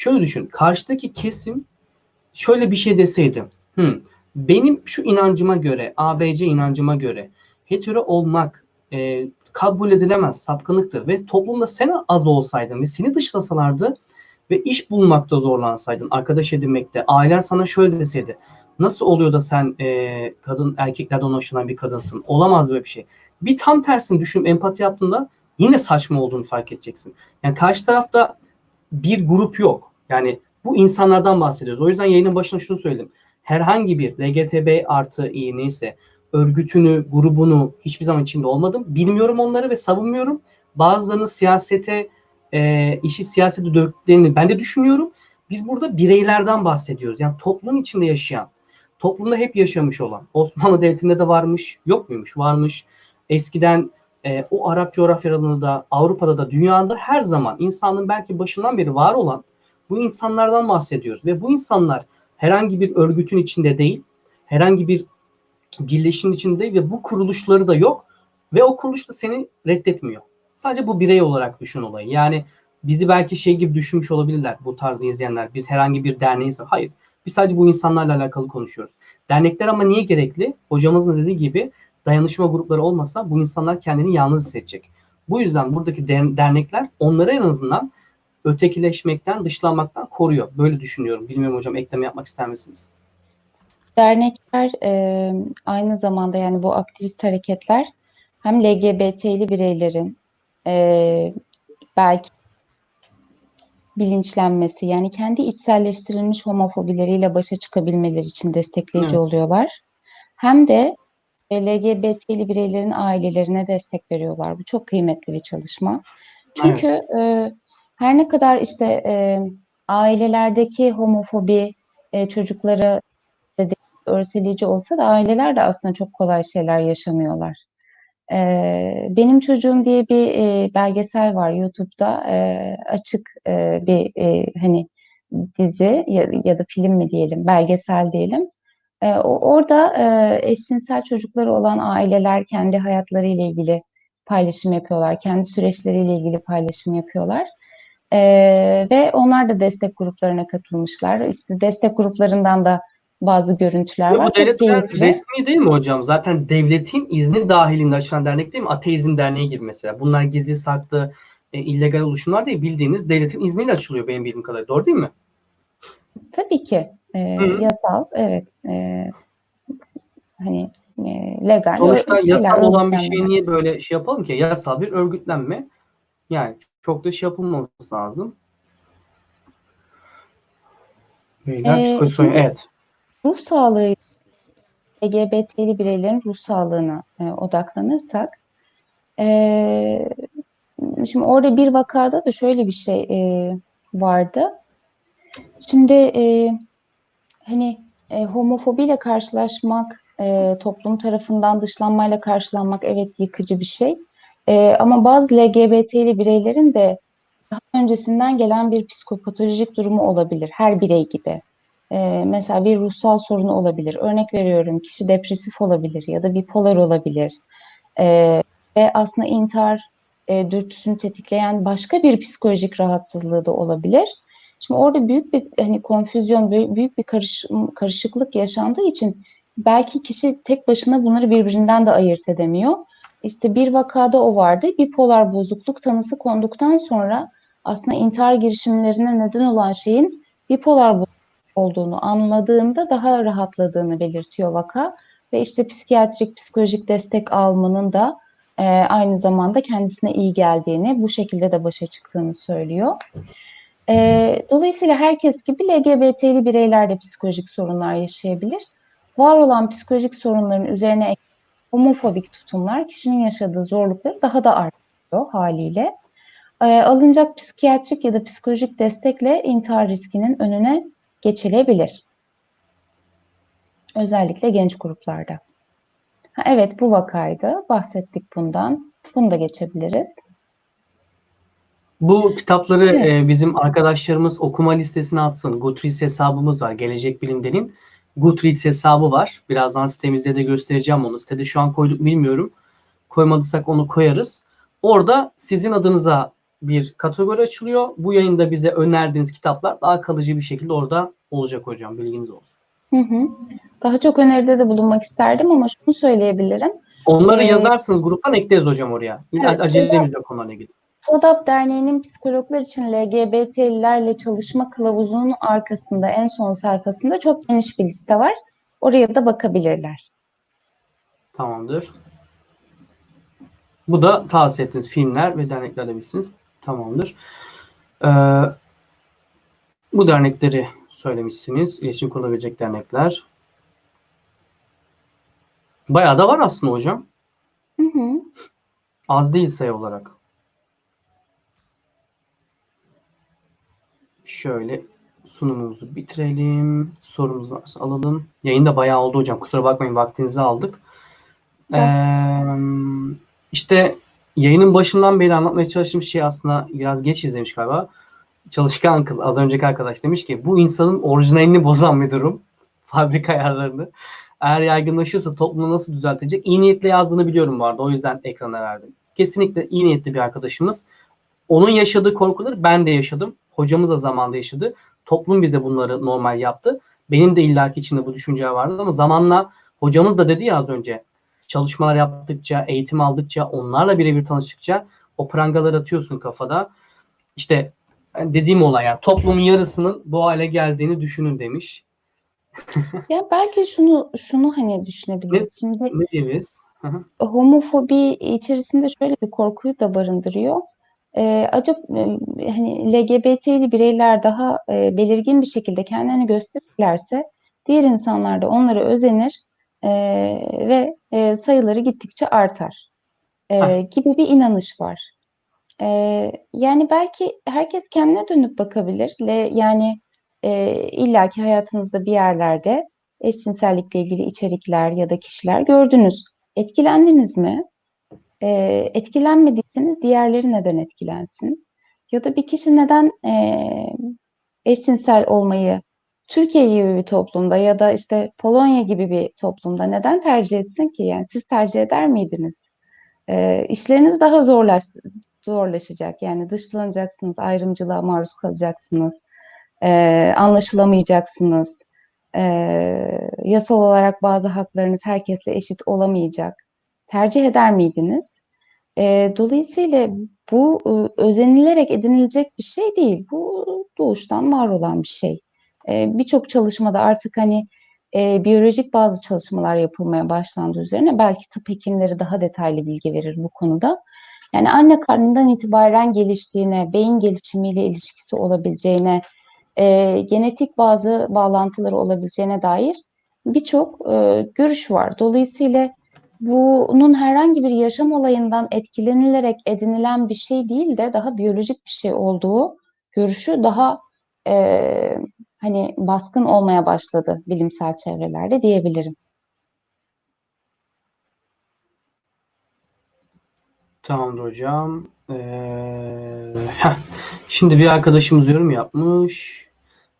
Şöyle düşün. Karşıdaki kesim şöyle bir şey deseydi. Hı, benim şu inancıma göre, ABC inancıma göre hetero olmak e, kabul edilemez, sapkınlıktır ve toplumda sen az olsaydın ve seni dışlasalardı ve iş bulmakta zorlansaydın, arkadaş edinmekte, ailen sana şöyle deseydi. Nasıl oluyor da sen e, kadın erkeklerden hoşlanan bir kadınsın? Olamaz böyle bir şey. Bir tam tersini düşün, empati yaptığında yine saçma olduğunu fark edeceksin. Yani karşı tarafta bir grup yok. Yani bu insanlardan bahsediyoruz. O yüzden yayının başına şunu söyledim. Herhangi bir LGTB artı iyi neyse örgütünü, grubunu hiçbir zaman içinde olmadım. Bilmiyorum onları ve savunmuyorum. Bazılarının siyasete, e, işi siyasete döktüklerini ben de düşünüyorum. Biz burada bireylerden bahsediyoruz. Yani toplum içinde yaşayan, toplumda hep yaşamış olan. Osmanlı Devleti'nde de varmış, yok muymuş? Varmış. Eskiden e, o Arap coğrafyalarında da, Avrupa'da da, dünyada her zaman insanlığın belki başından beri var olan bu insanlardan bahsediyoruz. Ve bu insanlar herhangi bir örgütün içinde değil, herhangi bir birleşimin içinde değil ve bu kuruluşları da yok ve o kuruluş da seni reddetmiyor. Sadece bu birey olarak düşün olayı. Yani bizi belki şey gibi düşünmüş olabilirler bu tarzda izleyenler. Biz herhangi bir derneğiz. Hayır. Biz sadece bu insanlarla alakalı konuşuyoruz. Dernekler ama niye gerekli? Hocamızın dediği gibi dayanışma grupları olmasa bu insanlar kendini yalnız hissedecek. Bu yüzden buradaki dernekler onları en azından ötekileşmekten, dışlanmaktan koruyor. Böyle düşünüyorum. Bilmiyorum hocam ekleme yapmak ister misiniz? Dernekler e, aynı zamanda yani bu aktivist hareketler hem LGBT'li bireylerin e, belki bilinçlenmesi yani kendi içselleştirilmiş homofobileriyle başa çıkabilmeleri için destekleyici evet. oluyorlar. Hem de LGBT'li bireylerin ailelerine destek veriyorlar. Bu çok kıymetli bir çalışma. Çünkü evet. e, her ne kadar işte e, ailelerdeki homofobi e, çocukları örseleyici olsa da aileler de aslında çok kolay şeyler yaşamıyorlar. Ee, Benim Çocuğum diye bir e, belgesel var YouTube'da e, açık e, bir e, hani dizi ya, ya da film mi diyelim belgesel diyelim. E, orada e, eşcinsel çocukları olan aileler kendi hayatlarıyla ilgili paylaşım yapıyorlar. Kendi süreçleriyle ilgili paylaşım yapıyorlar. Ee, ve onlar da destek gruplarına katılmışlar. İşte destek gruplarından da bazı görüntüler Ve var. Bu devletler resmi değil mi hocam? Zaten devletin izni dahilinde açılan dernek değil mi? Ateizm Derneği gibi mesela. Bunlar gizli saklı, e, illegal oluşumlar değil. Bildiğiniz devletin izniyle açılıyor benim bildiğim kadarıyla. Doğru değil mi? Tabii ki. E, yasal, evet. E, hani e, legal. Sonuçta yasal olan bir şey niye böyle şey yapalım ki? Yasal bir örgütlenme. Yani çok da şey yapılmaması lazım. Beyler, ee, psikoloji, evet ruh sağlığı LGBT'li bireylerin ruh sağlığına e, odaklanırsak e, şimdi orada bir vakada da şöyle bir şey e, vardı. Şimdi e, hani e, homofobiyle karşılaşmak, e, toplum tarafından dışlanmayla karşılanmak evet yıkıcı bir şey. E, ama bazı LGBT'li bireylerin de daha öncesinden gelen bir psikopatolojik durumu olabilir. Her birey gibi e, mesela bir ruhsal sorunu olabilir. Örnek veriyorum kişi depresif olabilir ya da bipolar olabilir. E, ve aslında intihar e, dürtüsünü tetikleyen başka bir psikolojik rahatsızlığı da olabilir. Şimdi orada büyük bir hani konfüzyon, büyük bir karış, karışıklık yaşandığı için belki kişi tek başına bunları birbirinden de ayırt edemiyor. İşte bir vakada o vardı. Bipolar bozukluk tanısı konduktan sonra aslında intihar girişimlerine neden olan şeyin bipolar bozukluk olduğunu anladığında daha rahatladığını belirtiyor vaka ve işte psikiyatrik psikolojik destek almanın da e, aynı zamanda kendisine iyi geldiğini bu şekilde de başa çıktığını söylüyor. E, dolayısıyla herkes gibi LGBT'li bireyler de psikolojik sorunlar yaşayabilir. Var olan psikolojik sorunların üzerine homofobik tutumlar kişinin yaşadığı zorlukları daha da artırıyor haliyle. E, alınacak psikiyatrik ya da psikolojik destekle intihar riskinin önüne geçilebilir. Özellikle genç gruplarda. Ha, evet bu vakaydı. Bahsettik bundan. Bunu da geçebiliriz. Bu kitapları evet. e, bizim arkadaşlarımız okuma listesine atsın. Goodreads hesabımız var. Gelecek Bilimler'in Goodreads hesabı var. Birazdan sitemizde de göstereceğim onu. Sitede şu an koyduk bilmiyorum. Koymadıysak onu koyarız. Orada sizin adınıza bir kategori açılıyor. Bu yayında bize önerdiğiniz kitaplar daha kalıcı bir şekilde orada olacak hocam. Bilginiz olsun. Hı hı. Daha çok öneride de bulunmak isterdim ama şunu söyleyebilirim. Onları Ee, yazarsınız gruptan ekleriz hocam oraya. Evet, Acelemiz yok onlarla ilgili. TODAP Derneği'nin psikologlar için LGBT'lilerle çalışma kılavuzunun arkasında en son sayfasında çok geniş bir liste var. Oraya da bakabilirler. Tamamdır. Bu da tavsiye ettiğiniz filmler ve dernekler demişsiniz. Tamamdır. Ee, bu dernekleri söylemişsiniz. İletişim kurulabilecek dernekler. Bayağı da var aslında hocam. Hı hı. Az değil sayı olarak. Şöyle sunumumuzu bitirelim. Sorumuz varsa alalım. Yayın da bayağı oldu hocam. Kusura bakmayın vaktinizi aldık. Ee, işte yayının başından beri anlatmaya çalıştığım şey aslında biraz geç izlemiş galiba. Çalışkan kız az önceki arkadaş demiş ki bu insanın orijinalini bozan bir durum. Fabrika ayarlarını. Eğer yaygınlaşırsa toplumu nasıl düzeltecek? İyi niyetle yazdığını biliyorum bu arada. O yüzden ekrana verdim. Kesinlikle iyi niyetli bir arkadaşımız. Onun yaşadığı korkuları ben de yaşadım. Hocamız da zamanında yaşadı. Toplum bize bunları normal yaptı. Benim de illaki içinde bu düşünce vardı ama zamanla hocamız da dedi ya az önce çalışmalar yaptıkça, eğitim aldıkça, onlarla birebir tanıştıkça o prangaları atıyorsun kafada. İşte dediğim olay yani toplumun yarısının bu hale geldiğini düşünün demiş. Ya belki şunu şunu hani düşünebiliriz. Şimdi Ne diyebiliriz? Homofobi içerisinde şöyle bir korkuyu da barındırıyor. Ee, acaba e, hani LGBT'li bireyler daha e, belirgin bir şekilde kendilerini gösterirlerse diğer insanlar da onlara özenir e, ve e, sayıları gittikçe artar e, gibi bir inanış var. E, yani belki herkes kendine dönüp bakabilir. Le, yani e, illaki hayatınızda bir yerlerde eşcinsellikle ilgili içerikler ya da kişiler gördünüz. Etkilendiniz mi? E, etkilenmediyseniz diğerleri neden etkilensin? Ya da bir kişi neden e, eşcinsel olmayı Türkiye gibi bir toplumda ya da işte Polonya gibi bir toplumda neden tercih etsin ki? Yani siz tercih eder miydiniz? E, işleriniz daha zorlaş, zorlaşacak. Yani dışlanacaksınız, ayrımcılığa maruz kalacaksınız, e, anlaşılamayacaksınız. E, yasal olarak bazı haklarınız herkesle eşit olamayacak. Tercih eder miydiniz? E, dolayısıyla bu e, özenilerek edinilecek bir şey değil. Bu doğuştan var olan bir şey. E, Birçok çalışmada artık hani e, biyolojik bazı çalışmalar yapılmaya başlandı üzerine. Belki tıp hekimleri daha detaylı bilgi verir bu konuda. Yani anne karnından itibaren geliştiğine, beyin gelişimiyle ilişkisi olabileceğine, e, genetik bazı bağlantıları olabileceğine dair birçok e, görüş var. Dolayısıyla bunun herhangi bir yaşam olayından etkilenilerek edinilen bir şey değil de daha biyolojik bir şey olduğu görüşü daha e, hani baskın olmaya başladı bilimsel çevrelerde diyebilirim. Tamamdır hocam. Ee. Şimdi bir arkadaşımız yorum yapmış.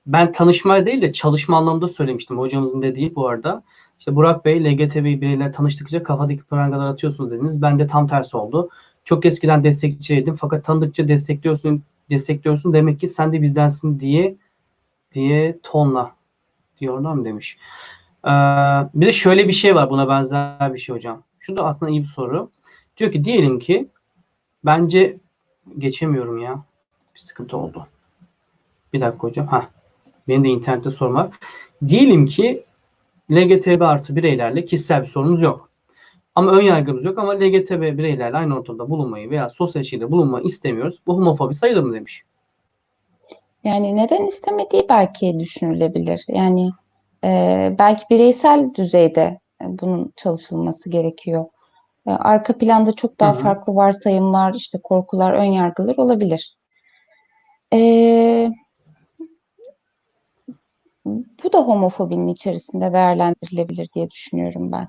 Ben tanışma değil de çalışma anlamında söylemiştim. Hocamızın dediği bu arada. İşte Burak Bey, LGTB bireyler tanıştıkça kafadaki prangalar atıyorsunuz dediniz. Ben de tam tersi oldu. Çok eskiden destekçiydim fakat tanıdıkça destekliyorsun, destekliyorsun. Demek ki sen de bizdensin diye diye tonla diyorlar mı demiş. Ee, bir de şöyle bir şey var buna benzer bir şey hocam. Şu da aslında iyi bir soru. Diyor ki diyelim ki bence geçemiyorum ya. Bir sıkıntı oldu. Bir dakika hocam. Ha. Benim de internette sorun var. Diyelim ki LGTB artı bireylerle kişisel bir sorunumuz yok. Ama ön yargımız yok ama LGTB bireylerle aynı ortamda bulunmayı veya sosyal ilişkide bulunmayı istemiyoruz. Bu homofobi sayılır mı demiş. Yani neden istemediği belki düşünülebilir. Yani e, belki bireysel düzeyde bunun çalışılması gerekiyor. E, arka planda çok daha Hı hı. farklı varsayımlar, işte korkular, ön yargılar olabilir. E, bu da homofobinin içerisinde değerlendirilebilir diye düşünüyorum ben.